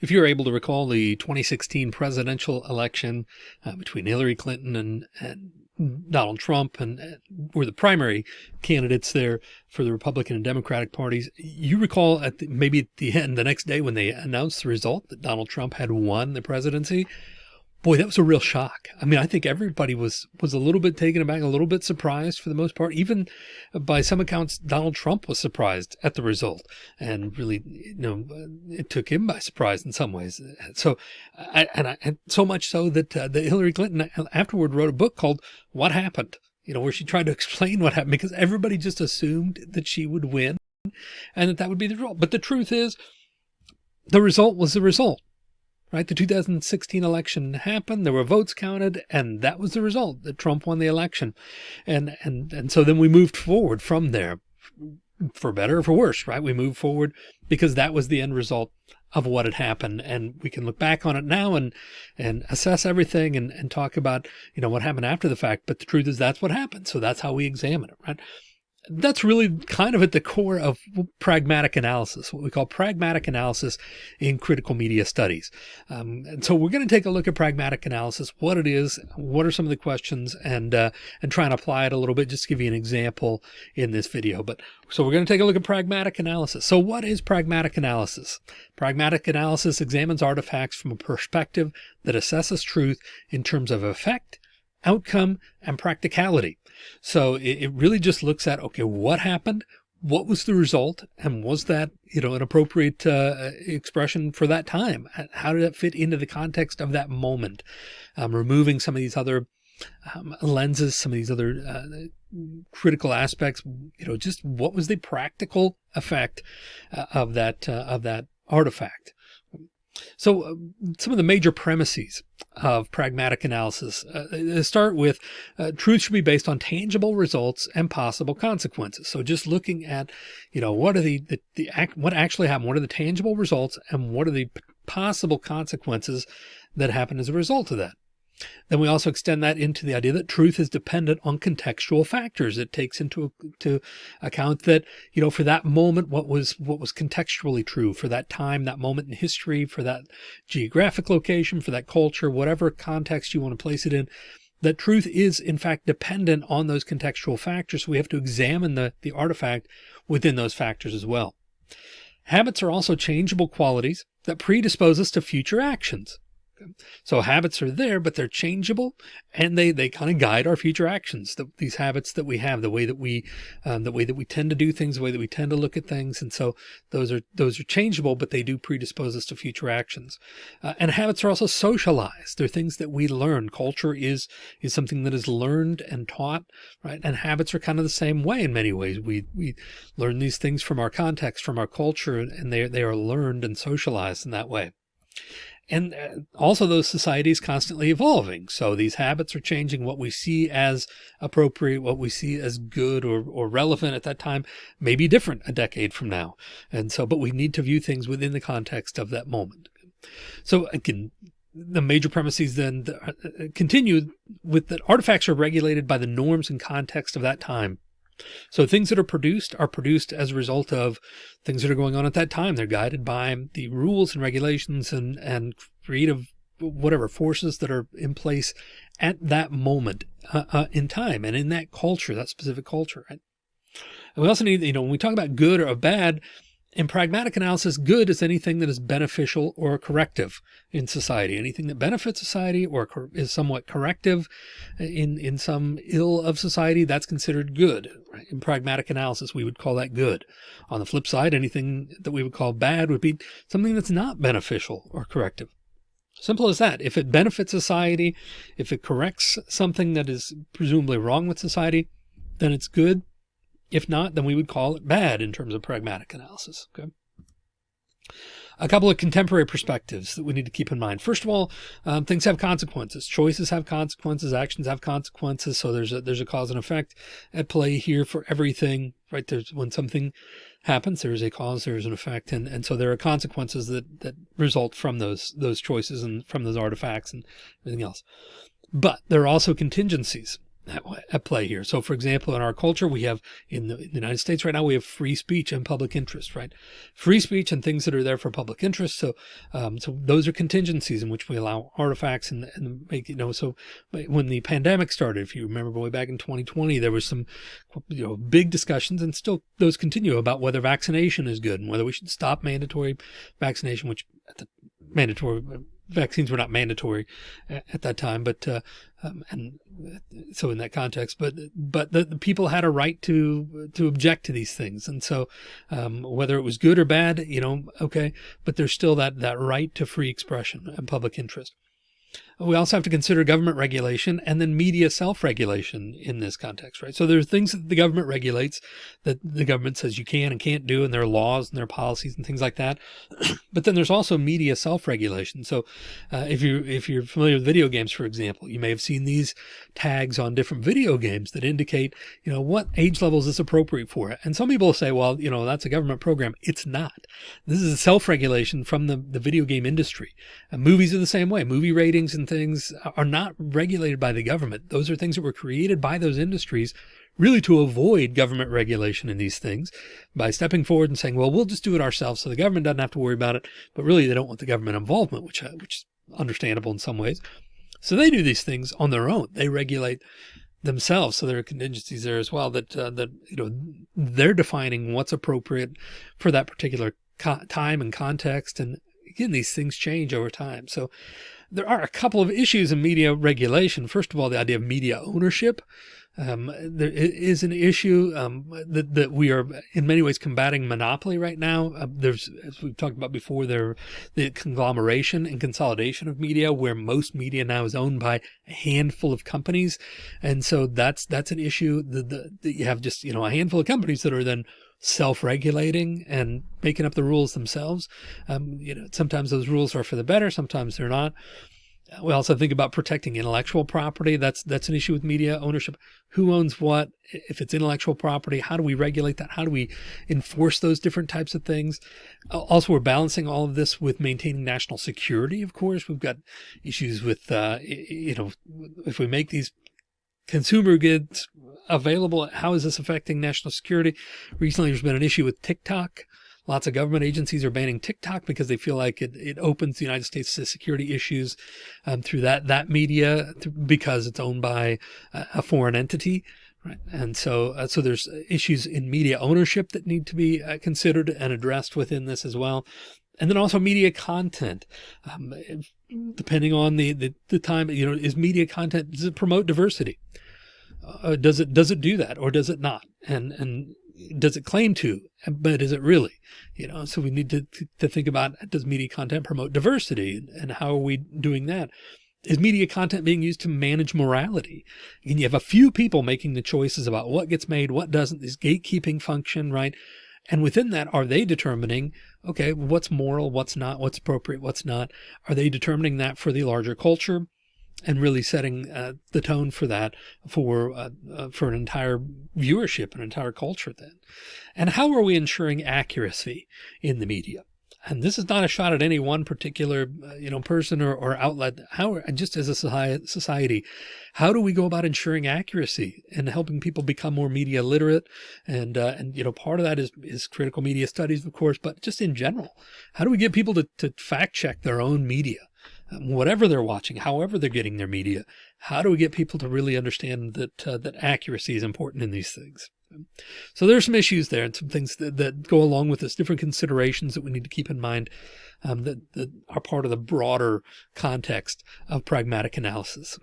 If you're able to recall the 2016 presidential election uh, between Hillary Clinton and, and Donald Trump and uh, were the primary candidates there for the Republican and Democratic parties. You recall at the, maybe at the end, the next day when they announced the result that Donald Trump had won the presidency, boy, that was a real shock. I mean, I think everybody was was a little bit taken aback, a little bit surprised for the most part. Even by some accounts, Donald Trump was surprised at the result, and really, you know, it took him by surprise in some ways. So, I, and, I, and so much so that uh, that Hillary Clinton afterward wrote a book called "What Happened," you know, where she tried to explain what happened because everybody just assumed that she would win, and that that would be the result. But the truth is, the result was the result right? The 2016 election happened. There were votes counted and that was the result that Trump won the election. And, and, and so then we moved forward from there for better or for worse, right? We moved forward because that was the end result of what had happened. And we can look back on it now and, and assess everything and, and talk about, you know, what happened after the fact. But the truth is that's what happened. So that's how we examine it, right? That's really kind of at the core of pragmatic analysis, what we call pragmatic analysis in critical media studies. Um, and so we're going to take a look at pragmatic analysis, what it is, what are some of the questions, and uh, and try and apply it a little bit, just to give you an example in this video. But so we're going to take a look at pragmatic analysis. So what is pragmatic analysis? Pragmatic analysis examines artifacts from a perspective that assesses truth in terms of effect, outcome, and practicality. So it, it really just looks at, okay, what happened? What was the result? And was that, you know, an appropriate uh, expression for that time? How did that fit into the context of that moment? Um, removing some of these other um, lenses, some of these other uh, critical aspects, you know, just what was the practical effect uh, of that, uh, of that artifact? So uh, some of the major premises of pragmatic analysis uh, start with uh, truth should be based on tangible results and possible consequences. So just looking at, you know, what are the, the, the act, what actually happened? What are the tangible results and what are the possible consequences that happen as a result of that? Then we also extend that into the idea that truth is dependent on contextual factors. It takes into to account that, you know, for that moment, what was what was contextually true for that time, that moment in history, for that geographic location, for that culture, whatever context you want to place it in, that truth is in fact dependent on those contextual factors. So we have to examine the, the artifact within those factors as well. Habits are also changeable qualities that predispose us to future actions. So habits are there, but they're changeable and they, they kind of guide our future actions. The, these habits that we have, the way that we, um, the way that we tend to do things, the way that we tend to look at things. And so those are, those are changeable, but they do predispose us to future actions. Uh, and habits are also socialized. They're things that we learn. Culture is, is something that is learned and taught, right? And habits are kind of the same way in many ways. We, we learn these things from our context, from our culture, and they, they are learned and socialized in that way. And uh, also those societies constantly evolving. So these habits are changing what we see as appropriate, what we see as good or, or relevant at that time may be different a decade from now. And so, but we need to view things within the context of that moment. So again, the major premises then uh, continue with that artifacts are regulated by the norms and context of that time so things that are produced are produced as a result of things that are going on at that time. They're guided by the rules and regulations and, and creative whatever forces that are in place at that moment uh, uh, in time and in that culture, that specific culture. Right? And we also need, you know, when we talk about good or bad, in pragmatic analysis, good is anything that is beneficial or corrective in society. Anything that benefits society or is somewhat corrective in, in some ill of society, that's considered good. In pragmatic analysis, we would call that good. On the flip side, anything that we would call bad would be something that's not beneficial or corrective. Simple as that. If it benefits society, if it corrects something that is presumably wrong with society, then it's good. If not, then we would call it bad in terms of pragmatic analysis. Okay. A couple of contemporary perspectives that we need to keep in mind. First of all, um, things have consequences. Choices have consequences. Actions have consequences. So there's a, there's a cause and effect at play here for everything, right? There's when something happens, there is a cause, there is an effect. And, and so there are consequences that, that result from those, those choices and from those artifacts and everything else. But there are also contingencies at, at play here. So for example, in our culture, we have in the, in the, United States right now, we have free speech and public interest, right? Free speech and things that are there for public interest. So, um, so those are contingencies in which we allow artifacts and, and make, you know, so when the pandemic started, if you remember way back in 2020, there was some, you know, big discussions and still those continue about whether vaccination is good and whether we should stop mandatory vaccination, which at the mandatory vaccines were not mandatory at that time, but uh, um, and so in that context, but but the, the, people had a right to to object to these things, and so um, whether it was good or bad, you know, okay, but there's still that that right to free expression and public interest. We also have to consider government regulation and then media self-regulation in this context, right? So there are things that the government regulates that the government says you can and can't do, and there are laws and there are policies and things like that. but then there's also media self-regulation. So uh, if you if you're familiar with video games, for example, you may have seen these tags on different video games that indicate, you know, what age level is appropriate for? it. And some people say, well, you know, that's a government program. It's not. This is a self-regulation from the, the video game industry. And movies are the same way. Movie ratings and things are not regulated by the government. Those are things that were created by those industries really to avoid government regulation in these things by stepping forward and saying, well, we'll just do it ourselves. So the government doesn't have to worry about it, but really they don't want the government involvement, which, uh, which is understandable in some ways. So they do these things on their own. They regulate themselves. So there are contingencies there as well that, uh, that, you know, they're defining what's appropriate for that particular time and context. And again, these things change over time. So there are a couple of issues in media regulation. First of all, the idea of media ownership. Um, there is an issue um, that, that, we are in many ways combating monopoly right now. Uh, there's, as we've talked about before, there the conglomeration and consolidation of media, where most media now is owned by a handful of companies, and so that's that's an issue. That, that you have just you know a handful of companies that are then self-regulating and making up the rules themselves. Um, you know, sometimes those rules are for the better, sometimes they're not. We also think about protecting intellectual property. That's that's an issue with media ownership. Who owns what? If it's intellectual property, how do we regulate that? How do we enforce those different types of things? Also, we're balancing all of this with maintaining national security. Of course, we've got issues with, uh, you know, if we make these consumer goods available. How is this affecting national security? Recently, there's been an issue with TikTok. Lots of government agencies are banning TikTok because they feel like it, it opens the United States to security issues um, through that that media because it's owned by a foreign entity. Right. And so, uh, so there's issues in media ownership that need to be uh, considered and addressed within this as well. And then also media content, um, depending on the, the, the time, you know, is media content, does it promote diversity? uh, does it does it do that or does it not and and does it claim to but is it really? You know so we need to to think about does media content promote diversity and how are we doing that? Is media content being used to manage morality? And you have a few people making the choices about what gets made what doesn't this gatekeeping function right? And within that are they determining okay what's moral what's not what's appropriate what's not? Are they determining that for the larger culture and really setting uh, the tone for that for uh, uh, for an entire viewership, an entire culture then. And how are we ensuring accuracy in the media? And this is not a shot at any one particular, uh, you know, person or, or outlet. How, just as a society, how do we go about ensuring accuracy and helping people become more media literate? And, uh, and, you know, part of that is, is critical media studies, of course, but just in general, how do we get people to, to fact check their own media? Whatever they're watching, however they're getting their media, how do we get people to really understand that uh, that accuracy is important in these things? So there's some issues there and some things that, that go along with this, different considerations that we need to keep in mind um, that, that are part of the broader context of pragmatic analysis.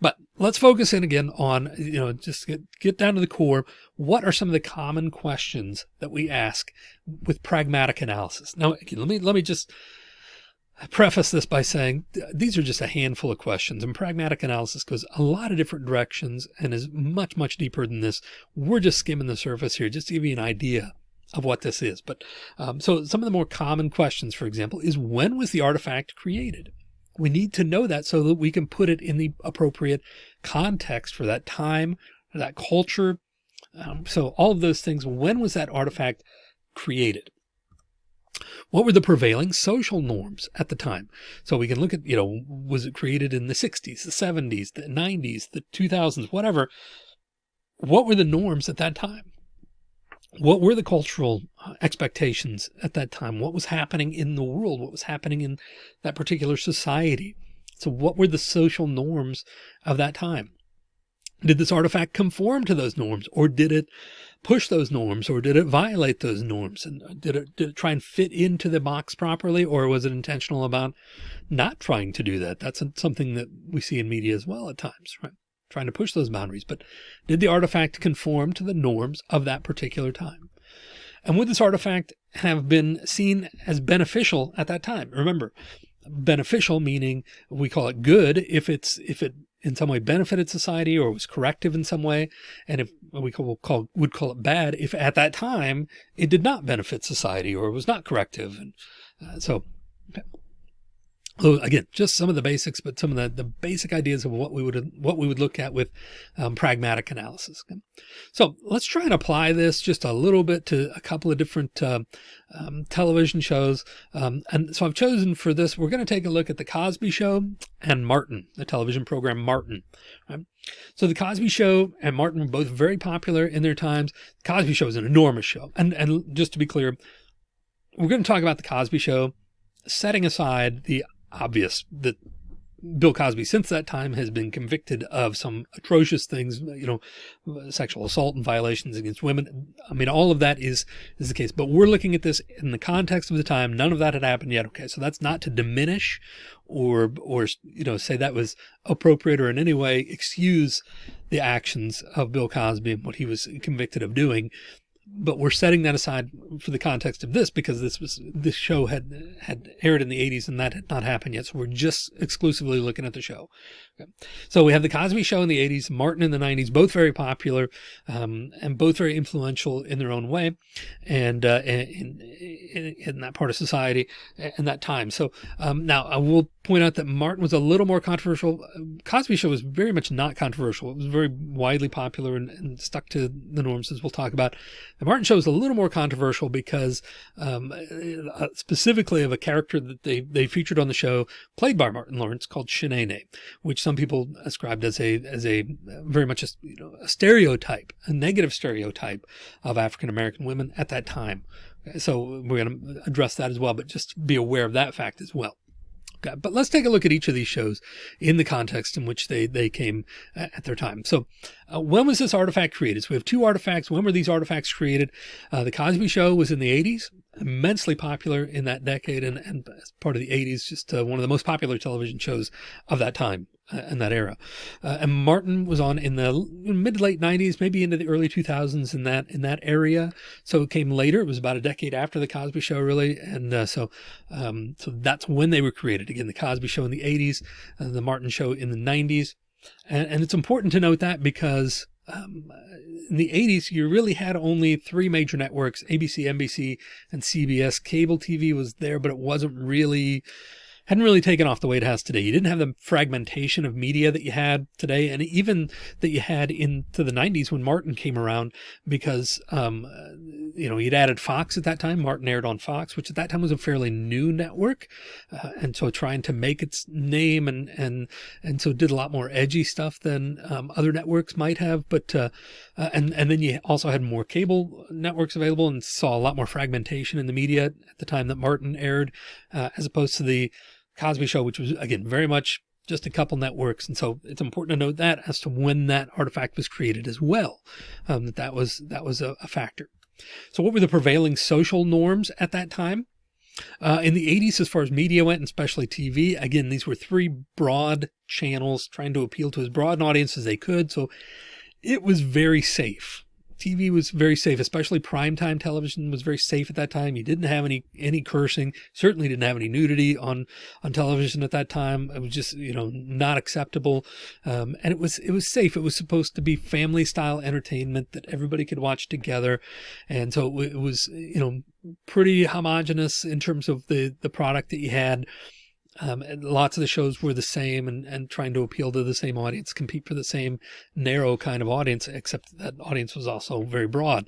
But let's focus in again on, you know, just get, get down to the core. What are some of the common questions that we ask with pragmatic analysis? Now, let me, let me just I preface this by saying these are just a handful of questions and pragmatic analysis goes a lot of different directions and is much, much deeper than this. We're just skimming the surface here just to give you an idea of what this is. But um, so some of the more common questions, for example, is when was the artifact created? We need to know that so that we can put it in the appropriate context for that time, that culture. Um, so all of those things, when was that artifact created? What were the prevailing social norms at the time? So we can look at, you know, was it created in the 60s, the 70s, the 90s, the 2000s, whatever. What were the norms at that time? What were the cultural uh, expectations at that time? What was happening in the world? What was happening in that particular society? So what were the social norms of that time? Did this artifact conform to those norms or did it push those norms or did it violate those norms? And did it, did it try and fit into the box properly or was it intentional about not trying to do that? That's something that we see in media as well at times, right? Trying to push those boundaries, but did the artifact conform to the norms of that particular time? And would this artifact have been seen as beneficial at that time? Remember, beneficial meaning we call it good if it's if it in some way benefited society or was corrective in some way. And if we call, call, would call it bad, if at that time it did not benefit society or was not corrective. And uh, so so again, just some of the basics, but some of the, the basic ideas of what we would what we would look at with um, pragmatic analysis. So let's try and apply this just a little bit to a couple of different uh, um, television shows. Um, and so I've chosen for this, we're going to take a look at the Cosby Show and Martin, the television program Martin. Right? So the Cosby Show and Martin were both very popular in their times. The Cosby Show is an enormous show, and and just to be clear, we're going to talk about the Cosby Show setting aside the obvious that Bill Cosby since that time has been convicted of some atrocious things, you know, sexual assault and violations against women. I mean, all of that is, is the case, but we're looking at this in the context of the time. None of that had happened yet. Okay. So that's not to diminish or, or, you know, say that was appropriate or in any way excuse the actions of Bill Cosby and what he was convicted of doing but we're setting that aside for the context of this because this was this show had had aired in the 80s and that had not happened yet. So we're just exclusively looking at the show okay. so we have the cosby show in the 80s martin in the 90s both very popular um, and both very influential in their own way and uh, in, in, in, that part of society in that time. So um, now i will point out that martin was a little more controversial. Cosby show was very much not controversial. It was very widely popular and, and stuck to the norms as we'll talk about. The Martin show is a little more controversial because um, uh, specifically of a character that they, they featured on the show played by Martin Lawrence called Sheneneh, which some people ascribed as a as a very much a, you know, a stereotype, a negative stereotype of African-American women at that time. So we're going to address that as well, but just be aware of that fact as well. But let's take a look at each of these shows in the context in which they, they came at their time. So uh, when was this artifact created? So we have two artifacts. When were these artifacts created? Uh, the Cosby Show was in the 80s, immensely popular in that decade and, and as part of the 80s, just uh, one of the most popular television shows of that time uh, in that era. Uh, and Martin was on in the mid late 90s, maybe into the early 2000s in that in that area. So it came later. It was about a decade after the Cosby Show, really. And uh, so um, so that's when they were created. Again, the Cosby Show in the 80s, uh, the Martin Show in the 90s. And, and it's important to note that because um, in the 80s, you really had only three major networks, ABC, NBC, and CBS. Cable TV was there, but it wasn't really hadn't really taken off the way it has today. You didn't have the fragmentation of media that you had today, and even that you had into the 90s when Martin came around, because um, you know he'd added Fox at that time. Martin aired on Fox, which at that time was a fairly new network, uh, and so trying to make its name and and and so did a lot more edgy stuff than um, other networks might have. But uh, uh, and and then you also had more cable networks available and saw a lot more fragmentation in the media at the time that Martin aired, uh, as opposed to the Cosby Show, which was again very much just a couple networks. And so it's important to note that as to when that artifact was created as well, um, that that was, that was a, a, factor. So what were the prevailing social norms at that time? Uh, in the 80s, as far as media went, and especially TV, again, these were three broad channels trying to appeal to as broad an audience as they could. So it was very safe. TV was very safe, especially primetime television was very safe at that time. You didn't have any, any cursing, certainly didn't have any nudity on, on television at that time. It was just, you know, not acceptable. Um, and it was, it was safe. It was supposed to be family style entertainment that everybody could watch together. And so it was, you know, pretty homogenous in terms of the, the product that you had. Um, lots of the shows were the same and, and trying to appeal to the same audience, compete for the same narrow kind of audience, except that audience was also very broad.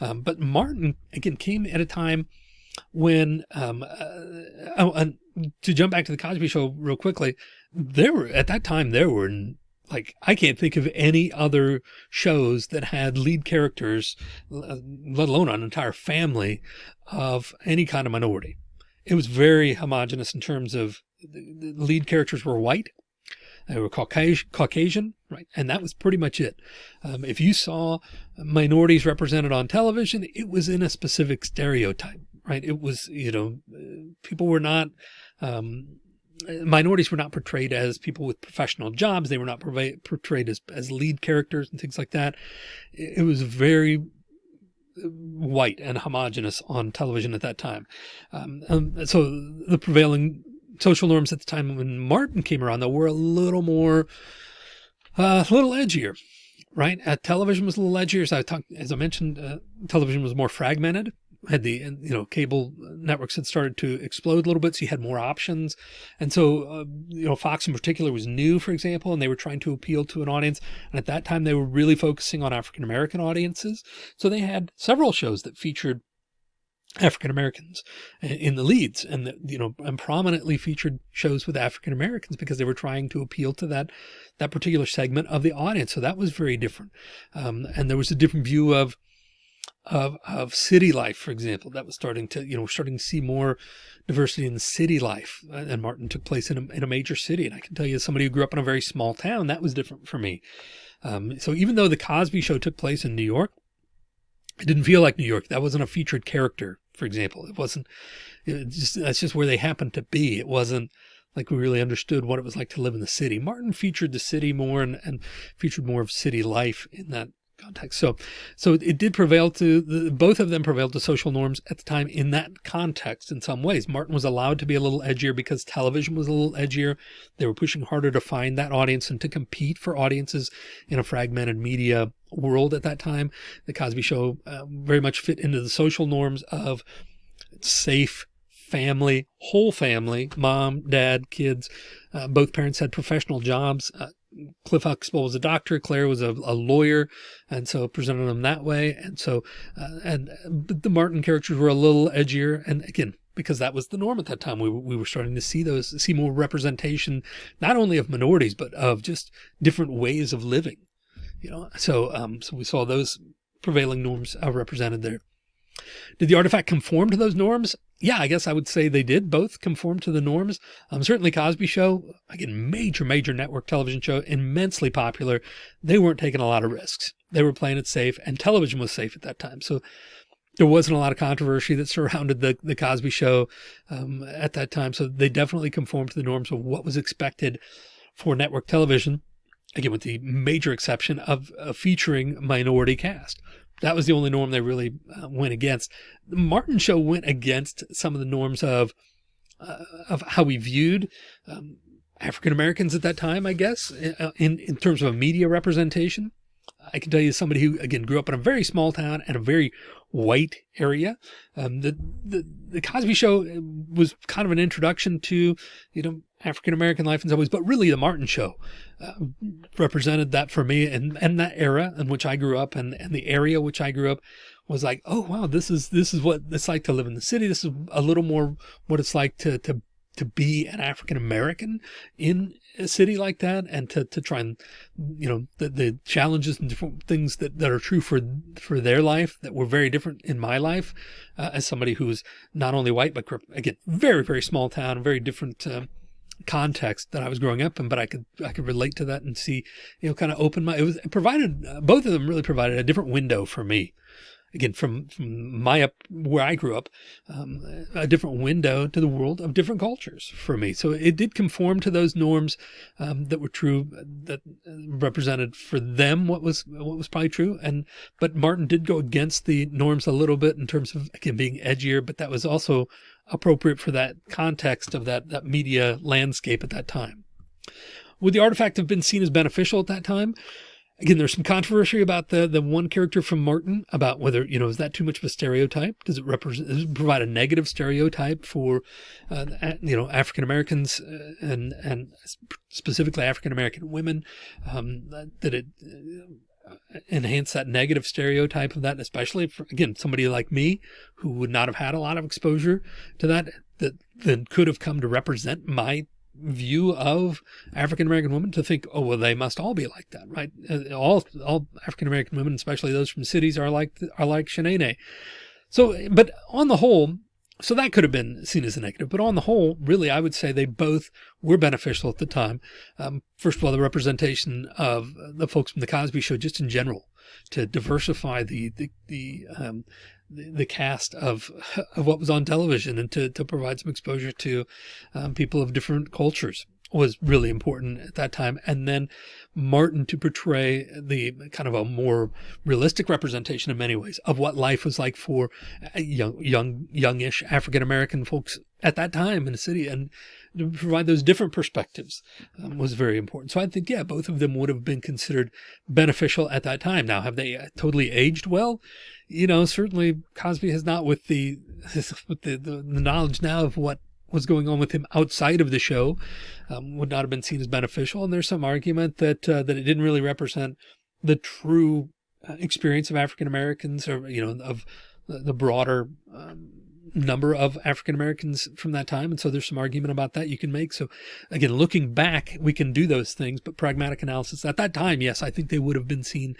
Um, but Martin, again, came at a time when um, uh, oh, to jump back to the Cosby Show real quickly, there were at that time there were like I can't think of any other shows that had lead characters, let alone an entire family of any kind of minority. It was very homogenous in terms of the lead characters were white. They were Caucasian, right? And that was pretty much it. Um, if you saw minorities represented on television, it was in a specific stereotype, right? It was, you know, people were not, um, minorities were not portrayed as people with professional jobs. They were not portrayed as, as lead characters and things like that. It was very white and homogenous on television at that time. Um, um, so the prevailing social norms at the time when Martin came around, though, were a little more, uh, a little edgier, right? At television was a little edgier. As I as I mentioned, uh, television was more fragmented had the you know cable networks had started to explode a little bit so you had more options. And so uh, you know fox in particular was new for example and they were trying to appeal to an audience. And at that time they were really focusing on african american audiences. So they had several shows that featured African Americans in the leads and you know and prominently featured shows with African Americans because they were trying to appeal to that that particular segment of the audience. So that was very different. Um, and there was a different view of of, of city life, for example, that was starting to, you know, starting to see more diversity in city life. Uh, and Martin took place in a, in a major city. And I can tell you, as somebody who grew up in a very small town, that was different for me. Um, so even though the Cosby show took place in New York, it didn't feel like New York. That wasn't a featured character, for example. It wasn't, it just, that's just where they happened to be. It wasn't, like we really understood what it was like to live in the city. Martin featured the city more and, and featured more of city life in that context. So, so it did prevail to the, both of them prevailed to social norms at the time in that context. In some ways, Martin was allowed to be a little edgier because television was a little edgier. They were pushing harder to find that audience and to compete for audiences in a fragmented media world at that time. The Cosby Show uh, very much fit into the social norms of safe family, whole family, mom, dad, kids. Uh, both parents had professional jobs. Uh, Cliff Huxtable was a doctor. Claire was a, a lawyer. And so presented them that way. And so, uh, and the Martin characters were a little edgier. And again, because that was the norm at that time, we, we were starting to see those, see more representation, not only of minorities, but of just different ways of living, you know? So, um, so we saw those prevailing norms uh, represented there. Did the artifact conform to those norms? Yeah, I guess I would say they did both conform to the norms. Um, certainly Cosby Show, again, major, major network television show, immensely popular. They weren't taking a lot of risks. They were playing it safe and television was safe at that time. So there wasn't a lot of controversy that surrounded the, the Cosby Show um, at that time. So they definitely conformed to the norms of what was expected for network television. Again, with the major exception of, of featuring minority cast. That was the only norm they really uh, went against. The Martin show went against some of the norms of, uh, of how we viewed, um, African Americans at that time, I guess, in, in terms of a media representation. I can tell you somebody who again grew up in a very small town and a very white area. Um, the, the, the Cosby show was kind of an introduction to, you know, African-American life in some ways, but really the Martin show uh, represented that for me and, and that era in which I grew up and, and the area which I grew up was like, oh, wow, this is, this is what it's like to live in the city. This is a little more what it's like to, to, to be an African American in a city like that and to, to try and, you know, the, the challenges and different things that, that are true for, for their life that were very different in my life uh, as somebody who's not only white, but again, very, very small town, very different, uh, context that I was growing up in, but I could, I could relate to that and see, you know, kind of open my, it was it provided, uh, both of them really provided a different window for me. Again, from, from my up where I grew up, um, a different window to the world of different cultures for me. So it did conform to those norms, um, that were true, that represented for them what was, what was probably true. And, but Martin did go against the norms a little bit in terms of, again, being edgier, but that was also appropriate for that context of that, that media landscape at that time. Would the artifact have been seen as beneficial at that time? Again, there's some controversy about the, the one character from Martin about whether, you know, is that too much of a stereotype? Does it represent, does it provide a negative stereotype for, uh, you know, African Americans uh, and, and specifically African American women? Um, that it, uh, enhance that negative stereotype of that, especially for, again, somebody like me who would not have had a lot of exposure to that, that then could have come to represent my view of African-American women to think, oh, well, they must all be like that, right? Uh, all, all African-American women, especially those from cities are like, are like Sheneneh. So, but on the whole, so that could have been seen as a negative, but on the whole, really, I would say they both were beneficial at the time. Um, first of all, the representation of the folks from the Cosby Show, just in general, to diversify the the the, um, the, cast of of what was on television and to to provide some exposure to um, people of different cultures was really important at that time. And then Martin to portray the kind of a more realistic representation in many ways of what life was like for young, young, youngish African-American folks at that time in the city and to provide those different perspectives um, was very important. So I think, yeah, both of them would have been considered beneficial at that time. Now, have they uh, totally aged well? You know, certainly Cosby has not with the, with the, the, the knowledge now of what was going on with him outside of the show um, would not have been seen as beneficial. And there's some argument that uh, that it didn't really represent the true uh, experience of African Americans or, you know, of the broader um, number of African Americans from that time. And so there's some argument about that you can make. So again, looking back, we can do those things, but pragmatic analysis at that time, yes, I think they would have been seen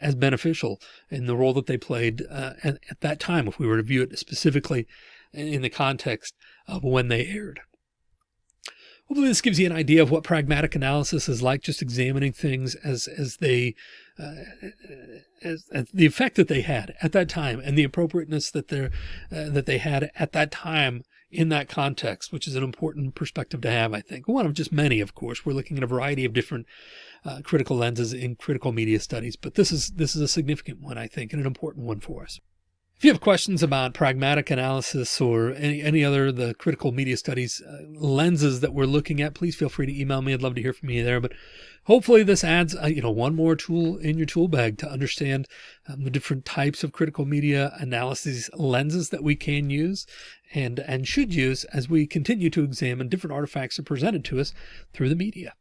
as beneficial in the role that they played uh, at, at that time. If we were to view it specifically in the context of when they aired. Hopefully this gives you an idea of what pragmatic analysis is like, just examining things as, as they, uh, as, as, the effect that they had at that time and the appropriateness that they're, uh, that they had at that time in that context, which is an important perspective to have, I think. One of just many, of course. We're looking at a variety of different uh, critical lenses in critical media studies, but this is, this is a significant one, I think, and an important one for us. If you have questions about pragmatic analysis or any, any other the critical media studies uh, lenses that we're looking at, please feel free to email me. I'd love to hear from you there. But hopefully this adds, uh, you know, one more tool in your tool bag to understand um, the different types of critical media analysis lenses that we can use and, and should use as we continue to examine different artifacts that are presented to us through the media.